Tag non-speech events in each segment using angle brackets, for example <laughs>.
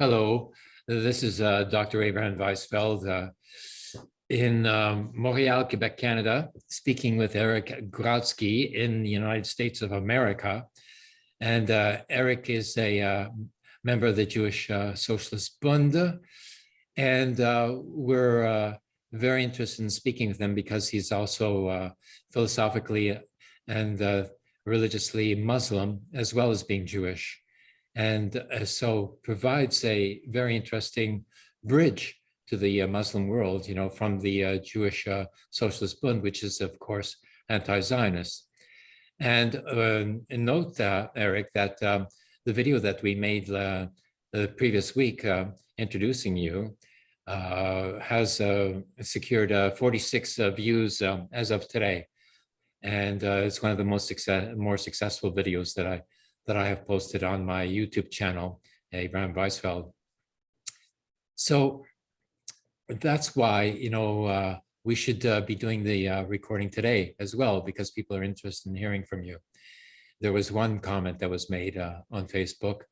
Hello, this is uh, Dr. Abraham Weisfeld uh, in um, Montreal, Quebec, Canada, speaking with Eric Grodsky in the United States of America. And uh, Eric is a uh, member of the Jewish uh, Socialist Bund. And uh, we're very interested in speaking with him because he's also philosophically and religiously Muslim, as well as being Jewish and uh, so provides a very interesting bridge to the uh, Muslim world, you know, from the uh, Jewish uh, Socialist Bund, which is, of course, anti-Zionist. And, um, note, uh, Eric, that um, the video that we made uh, the previous week introducing you has secured 46 views um, as of today. And it's one of the most success more successful videos that I that I have posted on my YouTube channel, Abraham Weisfeld. So that's why, you know, uh, we should uh, be doing the uh, recording today as well, because people are interested in hearing from you. There was one comment that was made uh, on Facebook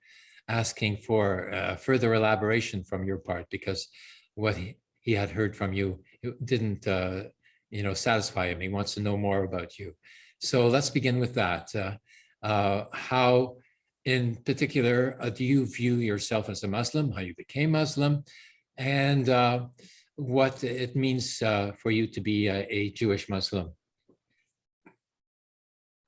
asking for uh, further elaboration from your part, because what he, he had heard from you didn't, uh, you know, satisfy him. He wants to know more about you. So let's begin with that uh, how in particular uh, do you view yourself as a Muslim, how you became Muslim, and uh, what it means uh, for you to be a, a, Jewish Muslim?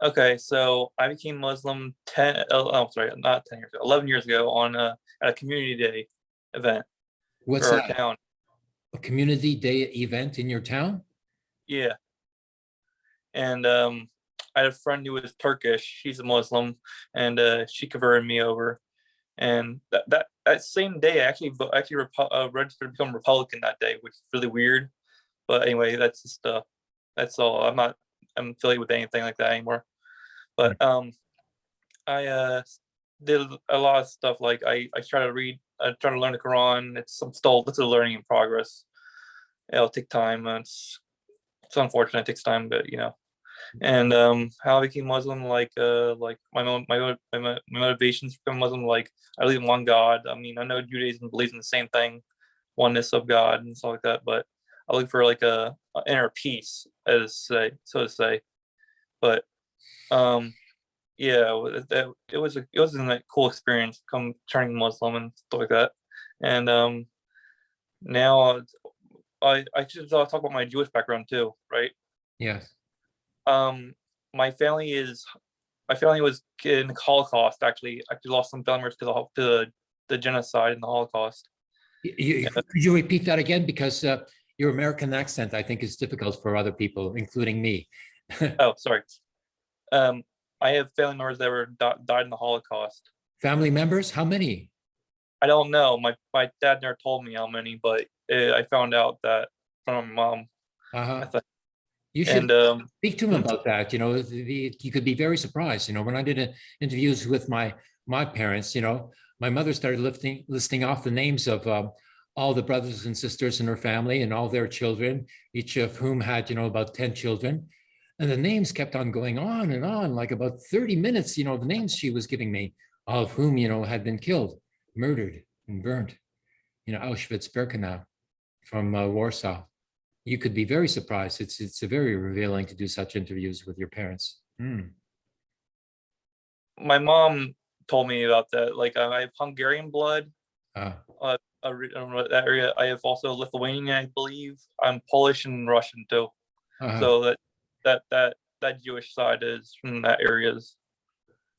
Okay, so I became Muslim 10, oh, oh sorry, not 10 years ago, 11 years ago on a, at a community day event. What's that? Town. A community day event in your town? Yeah. And um, I had a friend who was Turkish. She's a Muslim, and uh, she converted me over. And that that, that same day, I actually actually uh, registered to become Republican that day, which is really weird. But anyway, that's just uh, that's all. I'm not I'm affiliated with anything like that anymore. But um, I uh did a lot of stuff like I I try to read, I try to learn the Quran. It's some still it's a learning in progress. It'll take time. It's it's unfortunate. It takes time, but you know and um, how I became Muslim, like uh, like my my my, my motivations for become Muslim, like I believe in one God. I mean, I know Judaism believes in the same thing, oneness of God and stuff like that, but I look for like a, a inner peace, as say so to say. But um, yeah, that it was a it was a cool experience, come turning Muslim and stuff like that, and um, now I I should talk about my Jewish background too, right? Yes um, my family is, my family was in the Holocaust, actually, actually lost some family members to the, to the, the genocide and the Holocaust. You, could you repeat that again? Because uh, your American accent, I think, is difficult for other people, including me. <laughs> oh, sorry. Um, I have family members that were died in the Holocaust. Family members? How many? I don't know. My my dad never told me how many, but it, I found out that from my mom. Uh -huh. You should and, um, speak to him about that. You know, the, you could be very surprised. You know, when I did a, interviews with my my parents, you know, my mother started lifting, listing off the names of um, all the brothers and sisters in her family and all their children, each of whom had, you know, about 10 children. And the names kept on going on and on, like about 30 minutes, you know, the names she was giving me, of whom, you know, had been killed, murdered and burned, you know, Auschwitz-Birkenau from uh, Warsaw you could be very surprised. It's it's very revealing to do such interviews with your parents. Mm. My mom told me about that. Like I have Hungarian blood. Ah. Uh, that area. I have also Lithuanian, I believe. I'm Polish and Russian too. Uh -huh. So that that that that Jewish side is from that areas.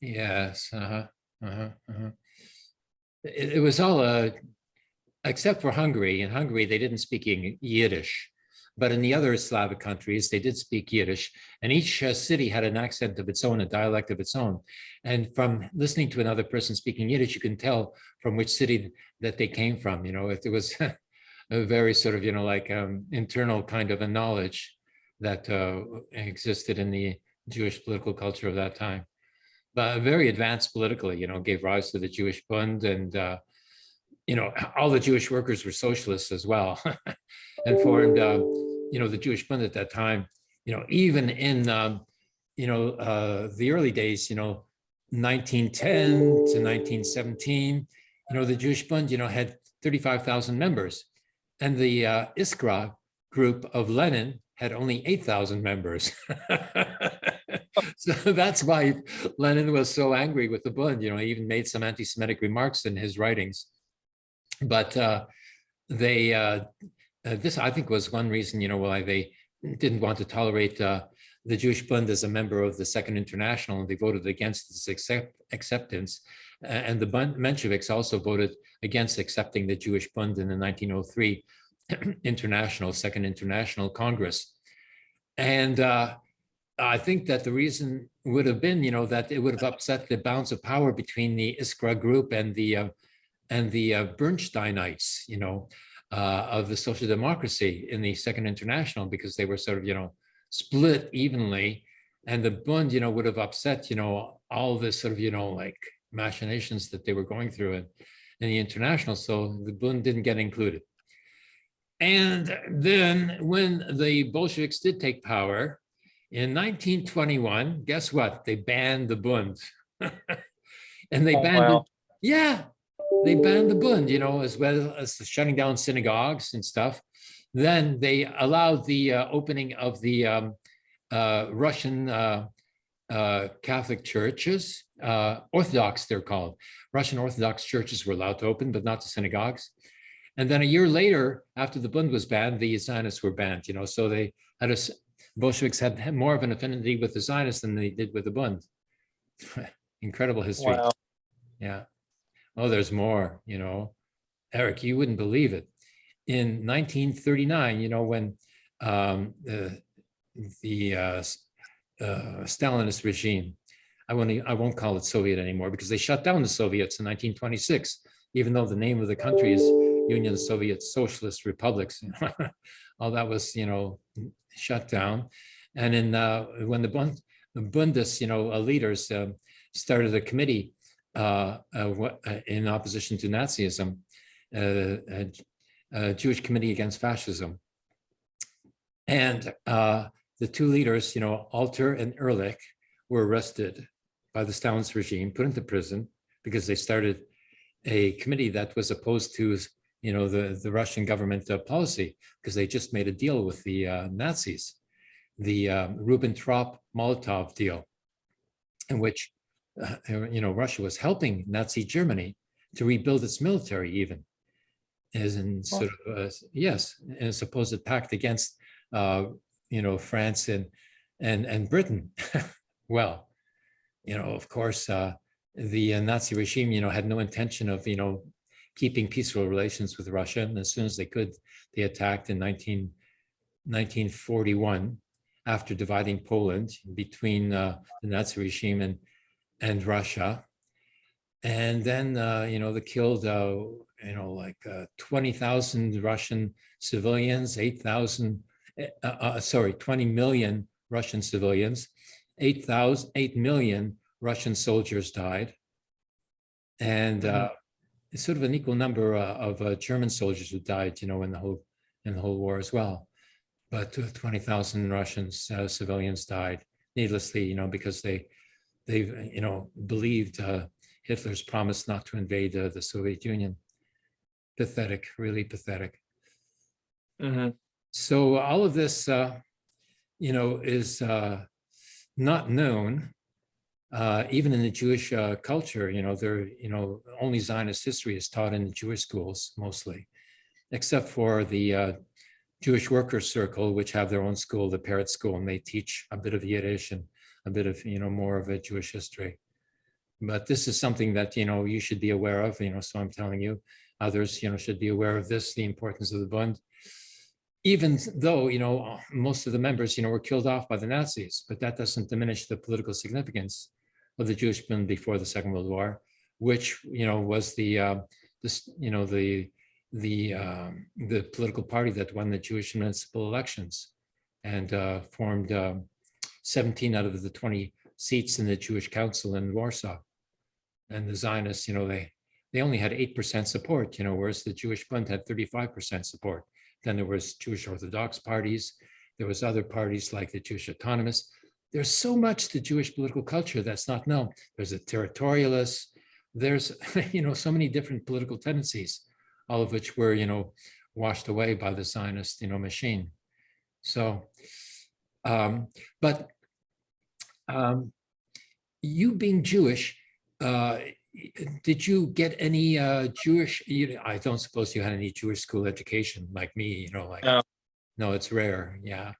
Yes. Uh huh. Uh huh. Uh -huh. It, it was all uh, except for Hungary. In Hungary, they didn't speak Yiddish. But in the other Slavic countries, they did speak Yiddish, and each uh, city had an accent of its own, a dialect of its own. And from listening to another person speaking Yiddish, you can tell from which city that they came from. You know, it was <laughs> a very sort of, you know, like um, internal kind of a knowledge that uh, existed in the Jewish political culture of that time. But very advanced politically, you know, gave rise to the Jewish Bund and, uh, you know, all the Jewish workers were socialists as well <laughs> and formed, uh, you know, the Jewish Bund at that time, you know, even in, um, you know, uh, the early days, you know, 1910 to 1917, you know, the Jewish Bund, you know, had 35,000 members. And the uh, Iskra group of Lenin had only 8,000 members. <laughs> so that's why Lenin was so angry with the Bund. You know, he even made some anti-Semitic remarks in his writings. But uh, they, uh, uh, this I think was one reason, you know, why they didn't want to tolerate uh, the Jewish Bund as a member of the Second International, and they voted against its accept acceptance. And the Bund Mensheviks also voted against accepting the Jewish Bund in the 1903 <clears throat> International, Second International Congress. And uh, I think that the reason would have been, you know, that it would have upset the balance of power between the Iskra group and the uh, and the uh, Bernsteinites, you know, uh, of the social democracy in the Second International, because they were sort of, you know, split evenly. And the Bund, you know, would have upset, you know, all this sort of, you know, like machinations that they were going through in, in the international. So the Bund didn't get included. And then when the Bolsheviks did take power in 1921, guess what? They banned the Bund. <laughs> and they Oh, banned, wow. it. yeah, they banned the Bund, you know, as well as shutting down synagogues and stuff. Then they allowed the uh, opening of the um, uh, Russian uh, uh, Catholic churches, uh, Orthodox they're called. Russian Orthodox churches were allowed to open, but not the synagogues. And then a year later, after the Bund was banned, the Zionists were banned, you know, so they had a, Bolsheviks had had more of an affinity with the Zionists than they did with the Bund. <laughs> Incredible history. Wow. Yeah. Oh, there's more, you know. Eric, you wouldn't believe it. In 1939, you know, when um, the, the uh, uh, Stalinist regime, I won't, I won't call it Soviet anymore because they shut down the Soviets in 1926, even though the name of the country is Union Soviet Socialist Republics. <laughs> All that was, you know, shut down. And in, uh, when the Bund, Bundes, you know, uh, leaders um, started a committee uh, uh, uh, in opposition to Nazism, uh, Jewish Committee Against Fascism. And uh, the two leaders, you know, Alter and Ehrlich, were arrested by the Stalinist regime, put into prison because they started a committee that was opposed to, you know, the, the Russian government uh, policy because they just made a deal with the uh, Nazis, the um, Ribbentrop-Molotov deal, in which uh, you know, Russia was helping Nazi Germany to rebuild its military even as in sort of, uh, yes, in a supposed pact against, uh, you know, France and, and, and Britain. <laughs> Well, you know, of course, uh, the uh, Nazi regime, you know, had no intention of, you know, keeping peaceful relations with Russia. And as soon as they could, they attacked in 19, 1941 after dividing Poland between uh, the Nazi regime and and Russia. And then, uh, you know, they killed, uh, you know, like uh, 20,000 Russian civilians, 8,000, uh, uh, sorry, 20 million Russian civilians, 8,000, 8 million Russian soldiers died. And uh, it's sort of an equal number uh, of uh, German soldiers who died, you know, in the whole, in the whole war as well. But uh, 20,000 Russian uh, civilians died needlessly, you know, because they, they, you know, believed uh, Hitler's promise not to invade uh, the Soviet Union. Pathetic, really pathetic. hmm So all of this, uh, you know, is uh, not known, uh, even in the Jewish uh, culture. You know, there, you know, only Zionist history is taught in the Jewish schools mostly, except for the uh, Jewish Workers Circle, which have their own school, the Peretz School, and they teach a bit of Yiddish and a bit of, you know, more of a Jewish history. But this is something that, you know, you should be aware of, you know, so I'm telling you, others, you know, should be aware of this, the importance of the Bund. Even though, you know, most of the members, you know, were killed off by the Nazis, but that doesn't diminish the political significance of the Jewish Bund before the Second World War, which, you know, was the, uh, this, you know, the, the, um, the political party that won the Jewish municipal elections and uh, formed um, 17 out of the 20 seats in the Jewish Council in Warsaw. And the Zionists, you know, they they only had 8% support, you know, whereas the Jewish Bund had 35% support. Then there was Jewish Orthodox parties. There was other parties like the Jewish Autonomous. There's so much to Jewish political culture that's not known. There's the territorialists, there's, <laughs> you know, so many different political tendencies, all of which were, you know, washed away by the Zionist, you know, machine. So, um, but um, you being Jewish, uh, did you get any uh, Jewish, you, I don't suppose you had any Jewish school education like me, you know, like, No. no, it's rare, yeah.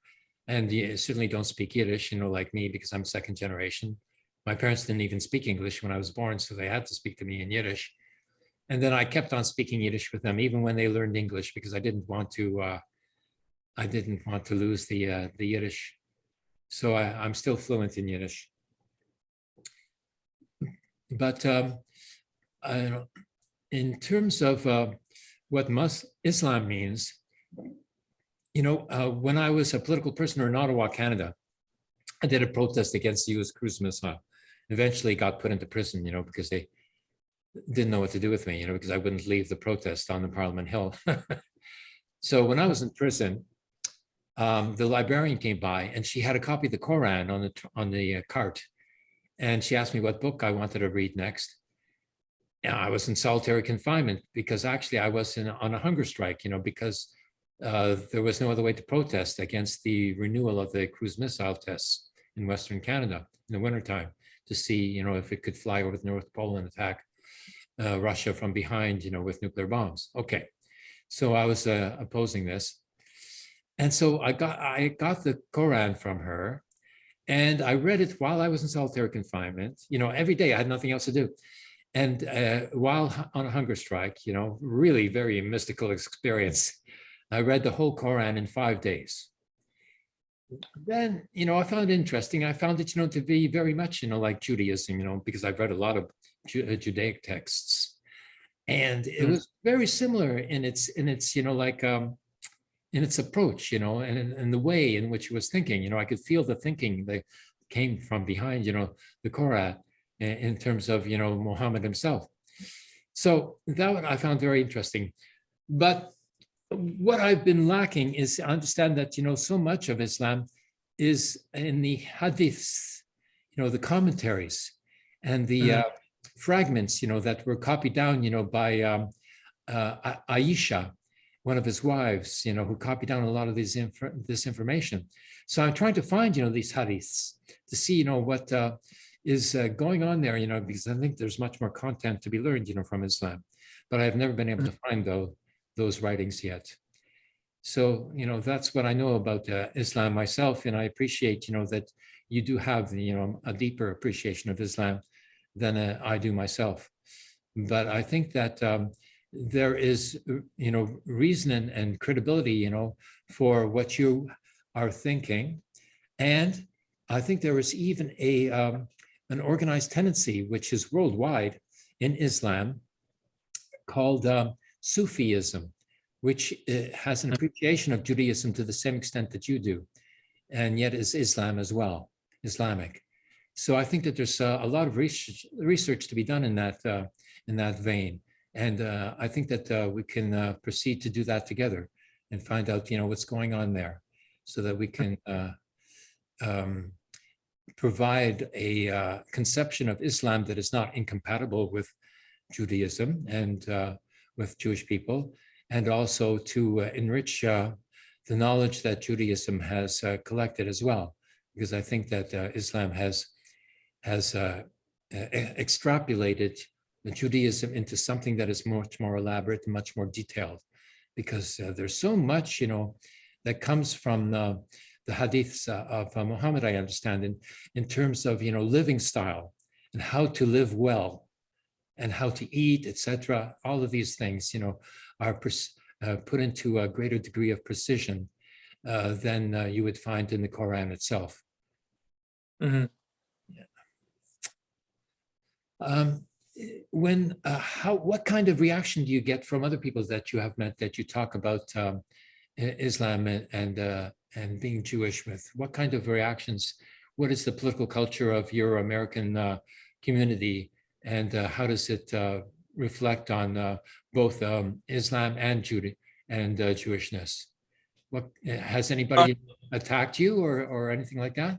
And you certainly don't speak Yiddish, you know, like me, because I'm second generation. My parents didn't even speak English when I was born, so they had to speak to me in Yiddish. And then I kept on speaking Yiddish with them, even when they learned English, because I didn't want to, uh, I didn't want to lose the, uh, the Yiddish. So I, I'm still fluent in Yiddish. But um, I in terms of uh, what Islam means, you know, uh, when I was a political prisoner in Ottawa, Canada, I did a protest against the U.S. cruise missile. Eventually got put into prison, you know, because they didn't know what to do with me, you know, because I wouldn't leave the protest on the Parliament Hill. <laughs> so when I was in prison, um, the librarian came by and she had a copy of the Koran on the on the uh, cart, and she asked me what book I wanted to read next. And I was in solitary confinement because actually I was in, on a hunger strike, you know, because uh, there was no other way to protest against the renewal of the cruise missile tests in Western Canada in the wintertime to see, you know, if it could fly over the North Pole and attack uh, Russia from behind, you know, with nuclear bombs. Okay, so I was uh, opposing this. And so I got I got the Koran from her and I read it while I was in solitary confinement, you know, every day I had nothing else to do. And uh, while on a hunger strike, you know, really very mystical experience, I read the whole Koran in five days. Then, you know, I found it interesting. I found it, you know, to be very much, you know, like Judaism, you know, because I've read a lot of Ju Judaic texts. And it Mm. was very similar in its, in its, you know, like, um, in its approach, you know, and in the way in which it was thinking, you know, I could feel the thinking that came from behind, you know, the Koran in, in terms of, you know, Muhammad himself. So that one I found very interesting. But what I've been lacking is I understand that, you know, so much of Islam is in the hadiths, you know, the commentaries and the Mhm. uh, fragments, you know, that were copied down, you know, by um, uh, Aisha, one of his wives, you know, who copied down a lot of these inf this information. So I'm trying to find, you know, these hadiths to see, you know, what uh, is uh, going on there, you know, because I think there's much more content to be learned, you know, from Islam. But I've never been able to find though those writings yet. So, you know, that's what I know about uh, Islam myself, and I appreciate, you know, that you do have, you know, a deeper appreciation of Islam than uh, I do myself. But I think that um, there is, you know, reason and, and credibility, you know, for what you are thinking. And I think there is even a um, an organized tendency, which is worldwide in Islam, called um, Sufism, which uh, has an appreciation of Judaism to the same extent that you do, and yet is Islam as well, Islamic. So I think that there's uh, a lot of research, research to be done in that uh, in that vein, and uh, I think that uh, we can uh, proceed to do that together and find out, you know, what's going on there, so that we can uh, um, provide a uh, conception of Islam that is not incompatible with Judaism and uh, with Jewish people, and also to enrich the knowledge that Judaism has collected as well, because I think that Islam has has extrapolated Judaism into something that is much more elaborate and much more detailed, because uh, there's so much, you know, that comes from the, the hadiths uh, of uh, Muhammad, I understand, in, in terms of, you know, living style and how to live well and how to eat, etc. All of these things, you know, are uh, put into a greater degree of precision uh, than uh, you would find in the Quran itself. Mhm. Um, eh, when, uh, how, what kind of reaction do you get from other people that you have met that you talk about um, Islam and and, uh, and being Jewish with? What kind of reactions? What is the political culture of your American uh, community, and uh, how does it uh, reflect on uh, both um, Islam and Judah and uh, Jewishness? What has anybody attacked you or or anything like that?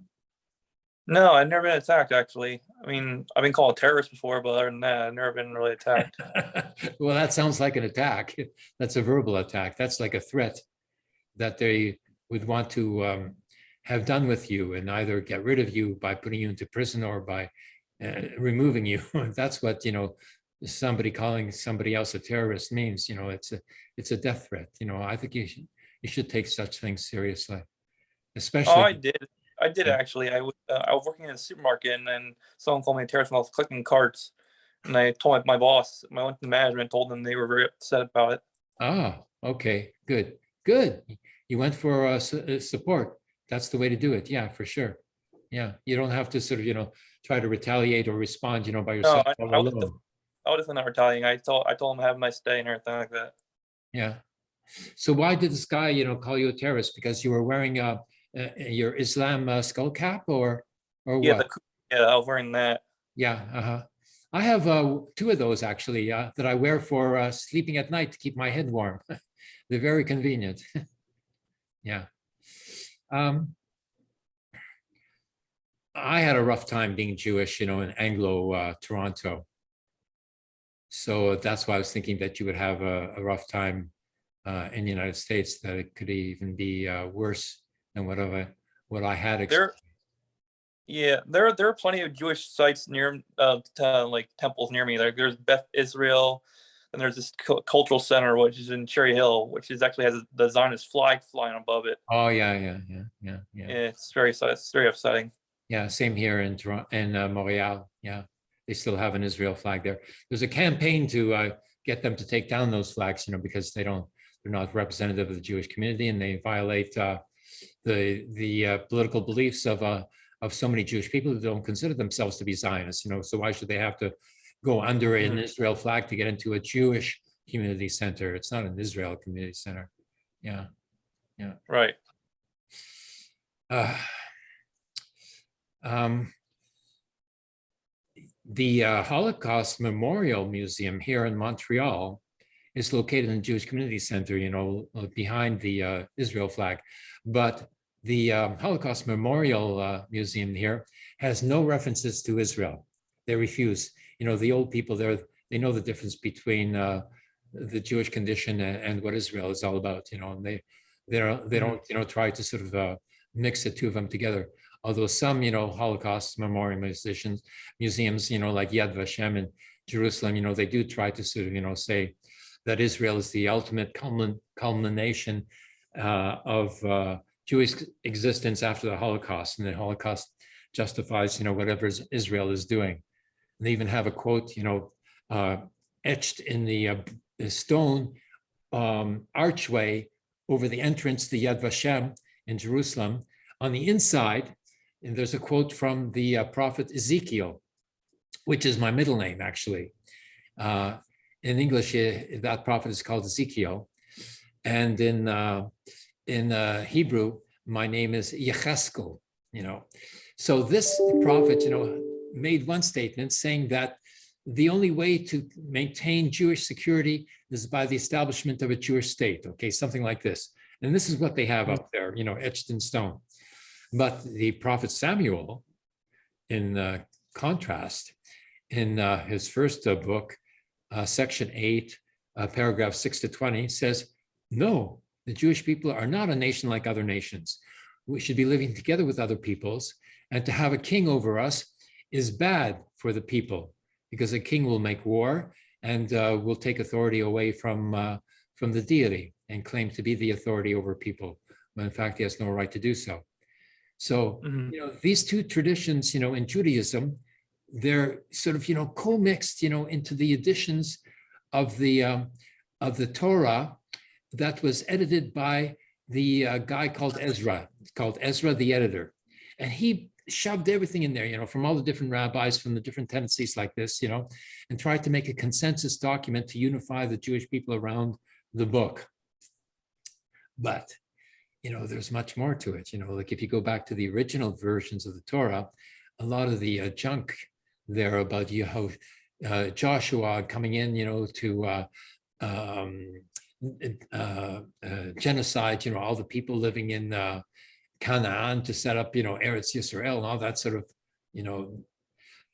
No, I've never been attacked actually. I mean, I've been called a terrorist before, but other than that, I've never been really attacked. <laughs> Well, that sounds like an attack. <laughs> That's a verbal attack. That's like a threat that they would want to um, have done with you and either get rid of you by putting you into prison or by uh, removing you. <laughs> That's what, you know, somebody calling somebody else a terrorist means, you know, it's a, it's a death threat. You know, I think you should, you should take such things seriously. especially. Oh, I did. I did actually. I was uh, I was working in a supermarket and then someone called me a terrorist when I was clicking carts. And I told my, my boss, I went to management, told them they were very upset about it. ah, okay, good, good. You went for uh, su- uh, support. That's the way to do it. Yeah, for sure. Yeah, you don't have to sort of, you know, try to retaliate or respond, you know, by yourself. I- all I was alone. I was just not retaliating. I told I told them have my stay and everything like that. Yeah. So why did this guy, you know, call you a terrorist? Because you were wearing uh, uh, your Islam uh, skull cap or, or Yeah, what? cou- yeah, I was wearing that. Yeah, uh-huh. I have uh, two of those actually uh, that I wear for uh, sleeping at night to keep my head warm. <laughs> They're very convenient. <laughs> Yeah. Um, I had a rough time being Jewish, you know, in Anglo uh, Toronto. So that's why I was thinking that you would have a, a rough time uh, in the United States, that it could even be uh, worse than what I, what I had. There, yeah, there there are plenty of Jewish sites near uh, t- like temples near me. There, there's Beth Israel, and there's this cultural center which is in Cherry Hill, which is actually has the Zionist flag flying above it. Oh, yeah, yeah, yeah, yeah, yeah. It's very it's very upsetting. Yeah, same here in Toronto, in uh, Montreal. Yeah, they still have an Israel flag there. There's a campaign to uh, get them to take down those flags, you know, because they don't, they're not representative of the Jewish community and they violate uh, the the uh, political beliefs of uh, of so many Jewish people who don't consider themselves to be Zionists. You know, so why should they have to go under an Mhm. Israel flag to get into a Jewish community center? It's not an Israel community center. Yeah. Right. Uh, <sighs> um, The uh, Holocaust Memorial Museum here in Montreal is located in the Jewish Community Center, you know, uh, behind the uh, Israel flag. But the um, Holocaust Memorial uh, Museum here has no references to Israel. They refuse. You know, the old people there, they know the difference between uh, the Jewish condition and, and what Israel is all about, you know, and they, they don't, they don't, you know, try to sort of uh, mix the two of them together. Although some, you know, Holocaust memorial musicians, museums, you know, like Yad Vashem in Jerusalem, you know, they do try to sort of, you know, say that Israel is the ultimate culmin- culmination uh, of uh, Jewish existence after the Holocaust, and the Holocaust justifies, you know, whatever Israel is doing. They even have a quote, you know, uh, etched in the, uh, the stone um, archway over the entrance to Yad Vashem in Jerusalem. On the inside, and there's a quote from the uh, prophet Ezekiel, which is my middle name, actually. Uh, in English, eh, that prophet is called Ezekiel. And in, uh, in uh, Hebrew, my name is Yecheskel, you know. So this prophet, you know, made one statement saying that the only way to maintain Jewish security is by the establishment of a Jewish state, okay, something like this. And this is what they have up there, you know, etched in stone. But the prophet Samuel, in uh, contrast, in uh, his first uh, book, uh, section eight, uh, paragraph six to 20, says, no, the Jewish people are not a nation like other nations. We should be living together with other peoples, and to have a king over us is bad for the people because a king will make war and uh, will take authority away from, uh, from the deity and claim to be the authority over people, when in fact he has no right to do so. So, Mhm. you know, these two traditions, you know, in Judaism, they're sort of, you know, co-mixed, you know, into the editions of the, um, of the Torah that was edited by the uh, guy called Ezra, called Ezra the editor. And he shoved everything in there, you know, from all the different rabbis, from the different tendencies like this, you know, and tried to make a consensus document to unify the Jewish people around the book. But, you know, there's much more to it, you know, like if you go back to the original versions of the Torah, a lot of the uh, junk there about uh, Joshua coming in, you know, to uh, um, uh, uh, genocide, you know, all the people living in uh, Canaan to set up, you know, Eretz Yisrael and all that sort of you know,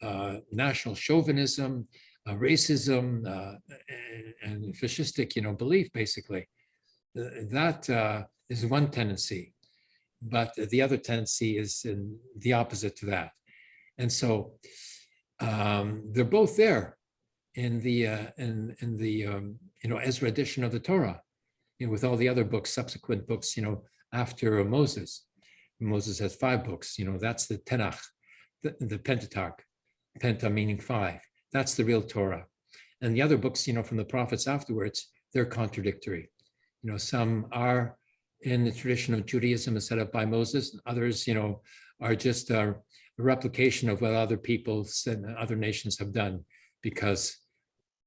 uh, national chauvinism, racism, and, and fascistic, you know, belief, basically. That is one tendency, but the other tendency is in the opposite to that. And so um, they're both there in the uh, in in the um, you know Ezra edition of the Torah, you know, with all the other books, subsequent books, you know, after Moses. Moses has five books, you know, that's the Tanakh, the, the Pentateuch, Penta meaning five. That's the real Torah. And the other books, you know, from the prophets afterwards, they're contradictory. You know, some are in the tradition of Judaism set up by Moses, others, you know, are just a replication of what other peoples and other nations have done because,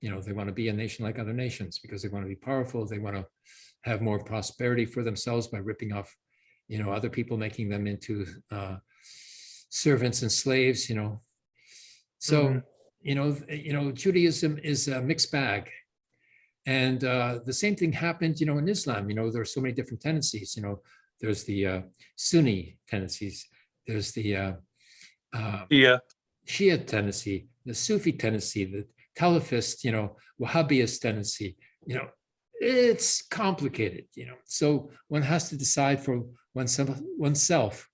you know, they want to be a nation like other nations because they want to be powerful. They want to have more prosperity for themselves by ripping off, you know, other people, making them into uh, servants and slaves, you know. So, Mhm. you know, you know, Judaism is a mixed bag. And uh, the same thing happened, you know, in Islam, you know, there are so many different tendencies, you know, there's the uh, Sunni tendencies, there's the uh, Yeah. Shia tendency, the Sufi tendency, the Salafist, you know, Wahhabist tendency, you know, it's complicated, you know. So one has to decide for oneself, oneself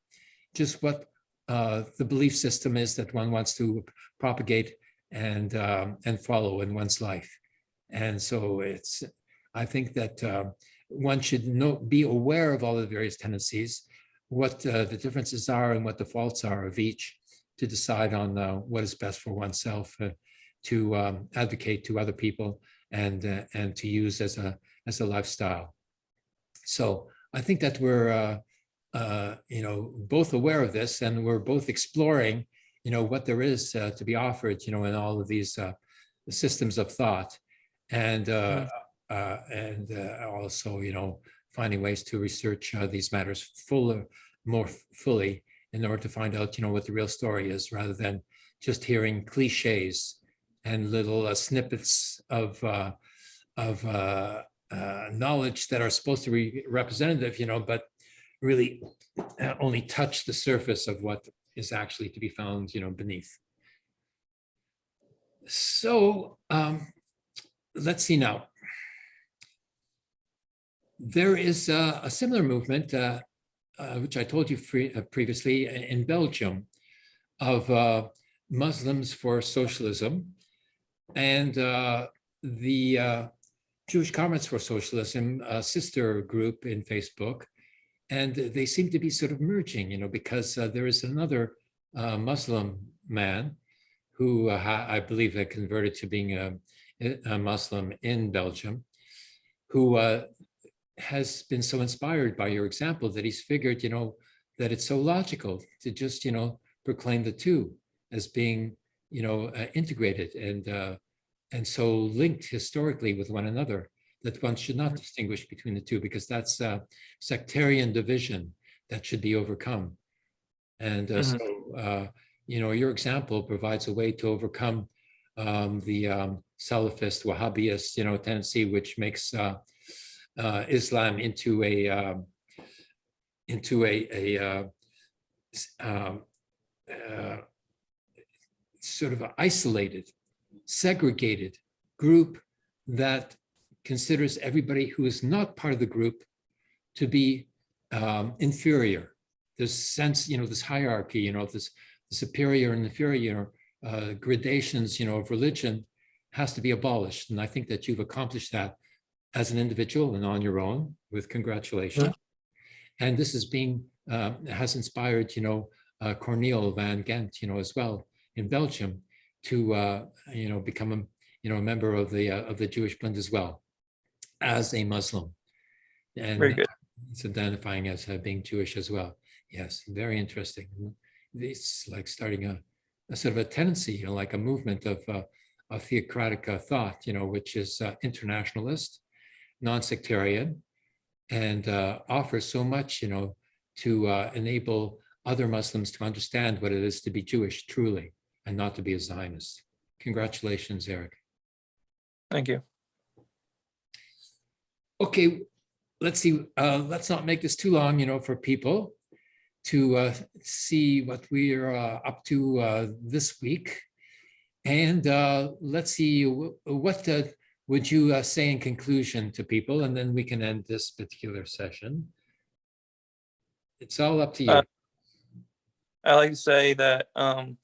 just what uh, the belief system is that one wants to propagate and um, and follow in one's life. And so it's, I think that uh, one should know, be aware of all the various tendencies, what uh, the differences are and what the faults are of each to decide on uh, what is best for oneself uh, to um, advocate to other people and uh, and to use as a as a lifestyle. So I think that we're uh, uh, you know both aware of this and we're both exploring you know what there is uh, to be offered you know in all of these uh, systems of thought and uh, uh, and uh, also you know finding ways to research uh, these matters fuller more fully in order to find out you know what the real story is rather than just hearing cliches and little uh, snippets of uh, of uh, uh, knowledge that are supposed to be representative, you know, but really uh, only touch the surface of what is actually to be found, you know, beneath. So um, let's see now. There is uh, a similar movement, uh, uh, which I told you free, uh, previously in Belgium, of uh, Muslims for Socialism. And uh, the uh, Jewish Comments for Socialism, sister group in Facebook, and they seem to be sort of merging, you know, because uh, there is another uh, Muslim man who uh, I believe had converted to being a, a Muslim in Belgium, who uh, has been so inspired by your example that he's figured, you know, that it's so logical to just, you know, proclaim the two as being, you know, uh, integrated and uh, and so linked historically with one another that one should not distinguish between the two because that's uh, sectarian division that should be overcome. And uh, Mhm. so, uh, you know, your example provides a way to overcome um, the um, Salafist, Wahhabist, you know, tendency which makes uh, Islam into a um, into a a uh, um, uh, sort of isolated, segregated group that considers everybody who is not part of the group to be um, inferior. This sense, you know, this hierarchy, you know, this superior and inferior uh, gradations, you know, of religion has to be abolished. And I think that you've accomplished that as an individual and on your own with congratulations. And this is being, uh, has inspired, you know, uh, Cornel van Gent, you know, as well in Belgium to, uh, you know, become a, you know, a member of the, uh, of the Jewish Bund as well as a Muslim. And Very good. it's identifying as uh, being Jewish as well. Yes, very interesting. It's like starting a, a sort of a tendency, you know, like a movement of, uh, of theocratic uh, thought, you know, which is uh, internationalist, non-sectarian, and uh, offers so much, you know, to uh, enable other Muslims to understand what it is to be Jewish truly and not to be a Zionist. Congratulations, Eric. Thank you. Okay, let's see, uh, let's not make this too long, you know, for people. to uh, see what we are uh, up to uh, this week. And uh, let's see, what uh, would you uh, say in conclusion to people? And then we can end this particular session. It's all up to you. Uh, I like to say that um,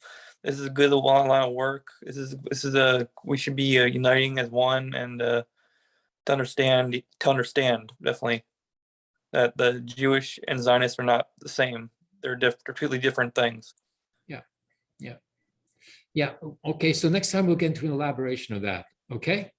this is a good long line of work. This is this is a we should be uh, uniting as one and uh, to understand to understand definitely that the Jewish and Zionists are not the same. They're diff- completely different things. Yeah, yeah, yeah. okay, so next time we'll get into an elaboration of that, okay?